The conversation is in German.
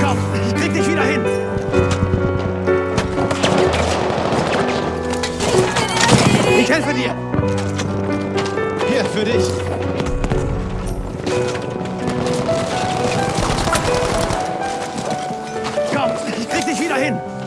Komm, ich krieg dich wieder hin. Ich helfe dir. Hier, für dich. Komm, ich krieg dich wieder hin.